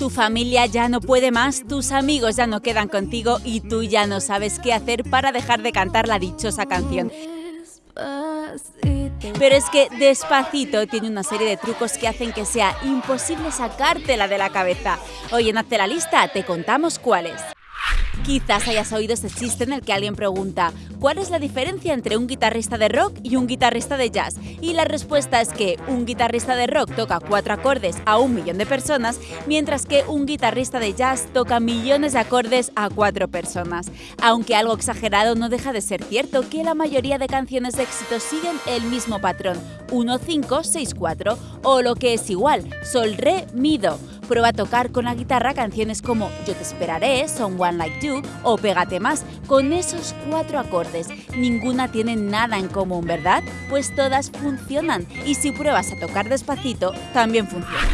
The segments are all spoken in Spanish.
Tu familia ya no puede más, tus amigos ya no quedan contigo y tú ya no sabes qué hacer para dejar de cantar la dichosa canción. Pero es que Despacito tiene una serie de trucos que hacen que sea imposible sacártela de la cabeza. Hoy en Hazte la lista te contamos cuáles. Quizás hayas oído ese chiste en el que alguien pregunta ¿Cuál es la diferencia entre un guitarrista de rock y un guitarrista de jazz? Y la respuesta es que un guitarrista de rock toca cuatro acordes a un millón de personas, mientras que un guitarrista de jazz toca millones de acordes a cuatro personas. Aunque algo exagerado no deja de ser cierto que la mayoría de canciones de éxito siguen el mismo patrón, 1, 5, 6, 4, o lo que es igual, sol, re, mi, do prueba a tocar con la guitarra canciones como Yo te esperaré, Someone Like You o Pégate más, con esos cuatro acordes. Ninguna tiene nada en común, ¿verdad? Pues todas funcionan y si pruebas a tocar despacito, también funciona.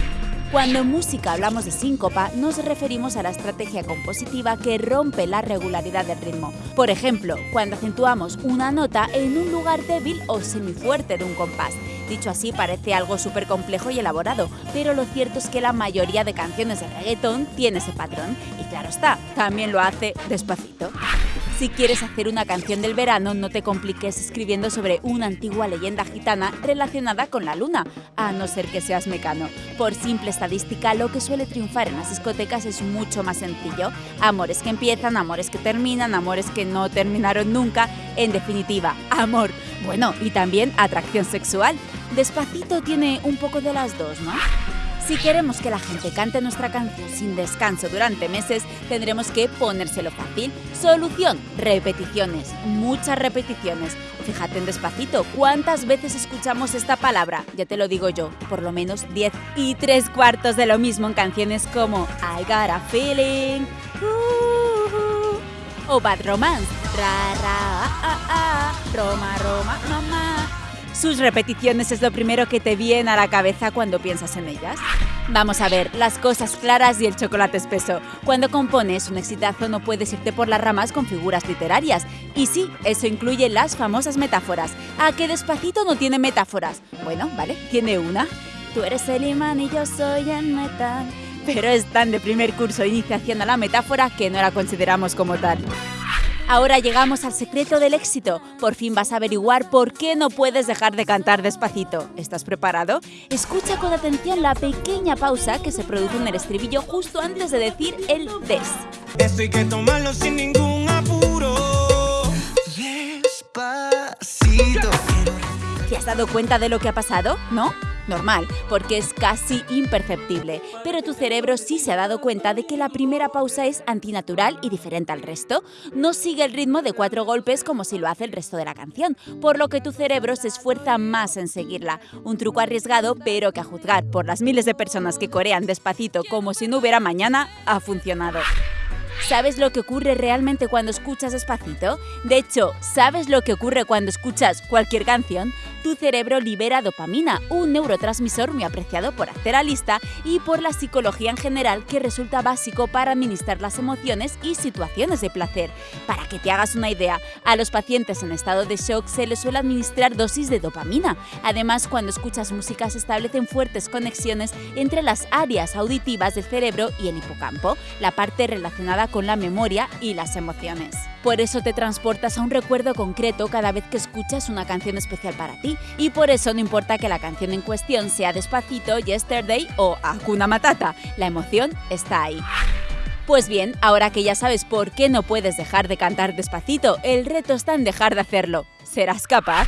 Cuando en música hablamos de síncopa, nos referimos a la estrategia compositiva que rompe la regularidad del ritmo. Por ejemplo, cuando acentuamos una nota en un lugar débil o semifuerte de un compás. Dicho así parece algo súper complejo y elaborado, pero lo cierto es que la mayoría de canciones de reggaetón tiene ese patrón y claro está, también lo hace despacito. Si quieres hacer una canción del verano, no te compliques escribiendo sobre una antigua leyenda gitana relacionada con la luna, a no ser que seas mecano. Por simple estadística, lo que suele triunfar en las discotecas es mucho más sencillo. Amores que empiezan, amores que terminan, amores que no terminaron nunca. En definitiva, amor. Bueno, y también atracción sexual. Despacito tiene un poco de las dos, ¿no? Si queremos que la gente cante nuestra canción sin descanso durante meses, tendremos que ponérselo fácil. Solución, repeticiones, muchas repeticiones. Fíjate en despacito, ¿cuántas veces escuchamos esta palabra? Ya te lo digo yo, por lo menos 10 y tres cuartos de lo mismo en canciones como I Got a Feeling uh, o Bad Romance. Ra, ra, ah, ah, ah, Roma, Roma. Sus repeticiones es lo primero que te viene a la cabeza cuando piensas en ellas. Vamos a ver, las cosas claras y el chocolate espeso. Cuando compones un exitazo no puedes irte por las ramas con figuras literarias. Y sí, eso incluye las famosas metáforas. ¿A qué despacito no tiene metáforas? Bueno, vale, tiene una. Tú eres el imán y yo soy el metal. Pero es tan de primer curso iniciación a la metáfora que no la consideramos como tal. Ahora llegamos al secreto del éxito. Por fin vas a averiguar por qué no puedes dejar de cantar despacito. ¿Estás preparado? Escucha con atención la pequeña pausa que se produce en el estribillo justo antes de decir el des. Esto hay que tomarlo sin ningún apuro. Despacito. ¿Te has dado cuenta de lo que ha pasado? ¿No? Normal, porque es casi imperceptible, pero tu cerebro sí se ha dado cuenta de que la primera pausa es antinatural y diferente al resto. No sigue el ritmo de cuatro golpes como si lo hace el resto de la canción, por lo que tu cerebro se esfuerza más en seguirla. Un truco arriesgado, pero que a juzgar por las miles de personas que corean despacito como si no hubiera mañana, ha funcionado. ¿Sabes lo que ocurre realmente cuando escuchas despacito? De hecho, ¿sabes lo que ocurre cuando escuchas cualquier canción? Tu cerebro libera dopamina, un neurotransmisor muy apreciado por lista y por la psicología en general que resulta básico para administrar las emociones y situaciones de placer. Para que te hagas una idea, a los pacientes en estado de shock se les suele administrar dosis de dopamina. Además, cuando escuchas música se establecen fuertes conexiones entre las áreas auditivas del cerebro y el hipocampo, la parte relacionada con la memoria y las emociones. Por eso te transportas a un recuerdo concreto cada vez que escuchas una canción especial para ti, y por eso no importa que la canción en cuestión sea Despacito, Yesterday o Hakuna Matata, la emoción está ahí. Pues bien, ahora que ya sabes por qué no puedes dejar de cantar despacito, el reto está en dejar de hacerlo. ¿Serás capaz?